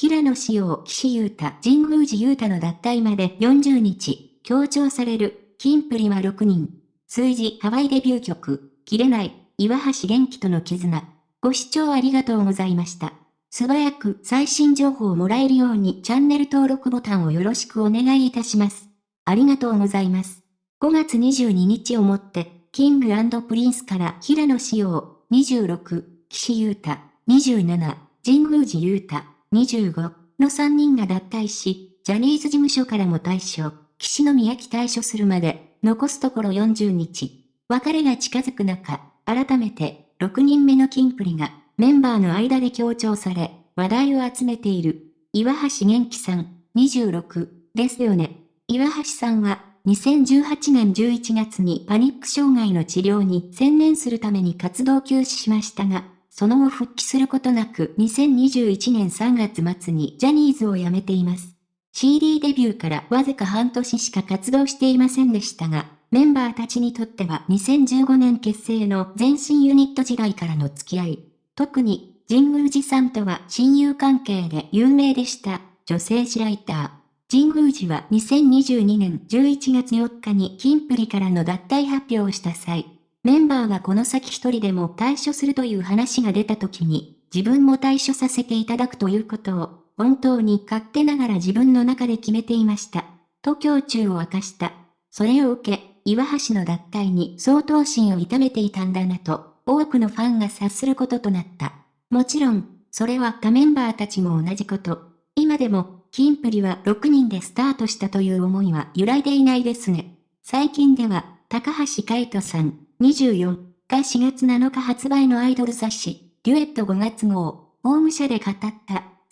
平野紫耀、岸優太、神宮寺勇太の脱退まで40日、強調される、キンプリは6人。数字、ハワイデビュー曲、切れない、岩橋玄樹との絆。ご視聴ありがとうございました。素早く最新情報をもらえるようにチャンネル登録ボタンをよろしくお願いいたします。ありがとうございます。5月22日をもって、 King & Prince から平野紫耀、26、岸優太、27、神宮寺優太、25の3人が脱退し、ジャニーズ事務所からも退所、岸野宮城退所するまで、残すところ40日。別れが近づく中、改めて、6人目のキンプリが、メンバーの間で強調され、話題を集めている、岩橋元気さん、26、ですよね。岩橋さんは、2018年11月にパニック障害の治療に専念するために活動休止しましたが、その後復帰することなく2021年3月末にジャニーズを辞めています。CD デビューからわずか半年しか活動していませんでしたが、メンバーたちにとっては2015年結成の前身ユニット時代からの付き合い。特に、神宮寺さんとは親友関係で有名でした、女性誌ライター。神宮寺は2022年11月4日にキンプリからの脱退発表をした際、メンバーがこの先一人でも退所するという話が出た時に、自分も退所させていただくということを、本当に勝手ながら自分の中で決めていました。と胸中を明かした。それを受け、岩橋の脱退に相当心を痛めていたんだなと、多くのファンが察することとなった。もちろん、それは他メンバーたちも同じこと。今でも、キンプリは6人でスタートしたという思いは揺らいでいないですね。最近では、高橋海人さん、24が4月7日発売のアイドル雑誌、デュエット5月号、ホーム社で語った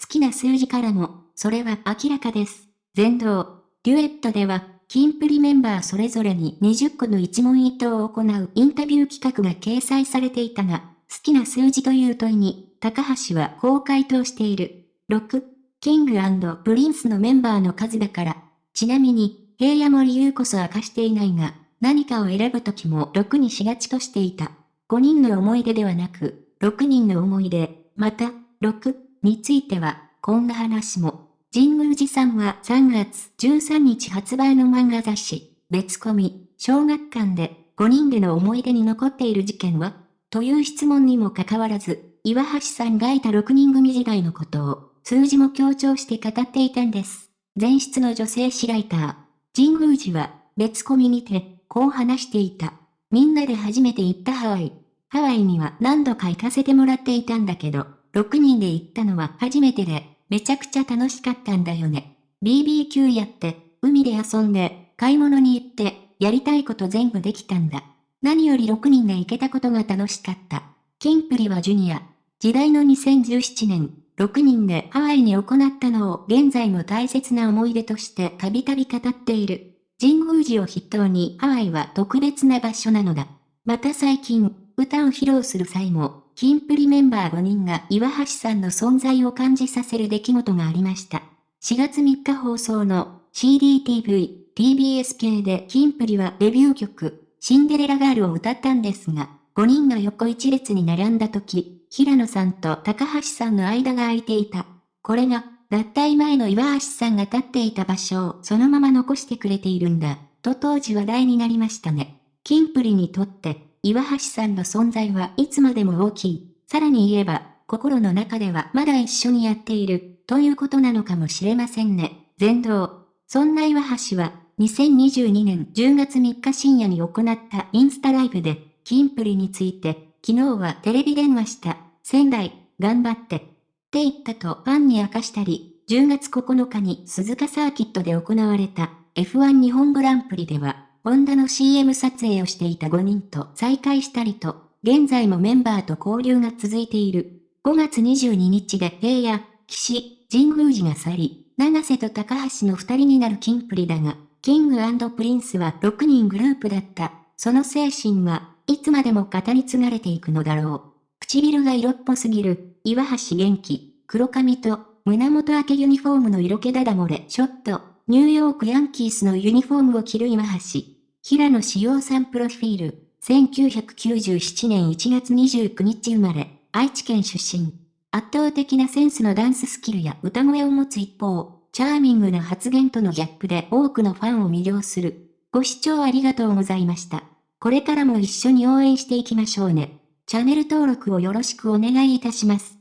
好きな数字からも、それは明らかです。全道、デュエットでは、キンプリメンバーそれぞれに20個の一問一答を行うインタビュー企画が掲載されていたが、好きな数字という問いに、高橋はこう回答している。6、キングプリンスのメンバーの数だから。ちなみに、平野も理由こそ明かしていないが、何かを選ぶときも6にしがちとしていた。5人の思い出ではなく、6人の思い出、また、6については、こんな話も。神宮寺さんは3月13日発売の漫画雑誌、別コミ、小学館で5人での思い出に残っている事件はという質問にもかかわらず、岩橋さんがいた6人組時代のことを、数字も強調して語っていたんです。前室の女性誌ライター、神宮寺は、別コミにて、こう話していた。みんなで初めて行ったハワイ。ハワイには何度か行かせてもらっていたんだけど、6人で行ったのは初めてで、めちゃくちゃ楽しかったんだよね。BBQ やって、海で遊んで、買い物に行って、やりたいこと全部できたんだ。何より6人で行けたことが楽しかった。キンプリはジュニア。時代の2017年、6人でハワイに行ったのを現在も大切な思い出としてたびたび語っている。神宮寺を筆頭にハワイは特別な場所なのだ。また最近、歌を披露する際も、キンプリメンバー5人が岩橋さんの存在を感じさせる出来事がありました。4月3日放送の CDTV、TBS 系でキンプリはデビュー曲、シンデレラガールを歌ったんですが、5人の横一列に並んだ時、平野さんと高橋さんの間が空いていた。これが脱退前の岩橋さんが立っていた場所をそのまま残してくれているんだ、と当時話題になりましたね。キンプリにとって、岩橋さんの存在はいつまでも大きい。さらに言えば、心の中ではまだ一緒にやっている、ということなのかもしれませんね。全道。そんな岩橋は、2022年10月3日深夜に行ったインスタライブで、キンプリについて、昨日はテレビ電話した。仙台、頑張って、って言ったとファンに明かしたり、10月9日に鈴鹿サーキットで行われた F1 日本グランプリでは、ホンダの CM 撮影をしていた5人と再会したりと、現在もメンバーと交流が続いている。5月22日で平野、岸、神宮寺が去り、永瀬と高橋の2人になるキンプリだが、 King & Prince は6人グループだった。その精神はいつまでも語り継がれていくのだろう。唇が色っぽすぎる、岩橋玄樹、黒髪と、胸元明けユニフォームの色気だだ漏れ、ショット、ニューヨークヤンキースのユニフォームを着る岩橋。平野志陽さんプロフィール、1997年1月29日生まれ、愛知県出身。圧倒的なセンスのダンススキルや歌声を持つ一方、チャーミングな発言とのギャップで多くのファンを魅了する。ご視聴ありがとうございました。これからも一緒に応援していきましょうね。チャンネル登録をよろしくお願いいたします。